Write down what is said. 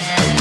Yeah.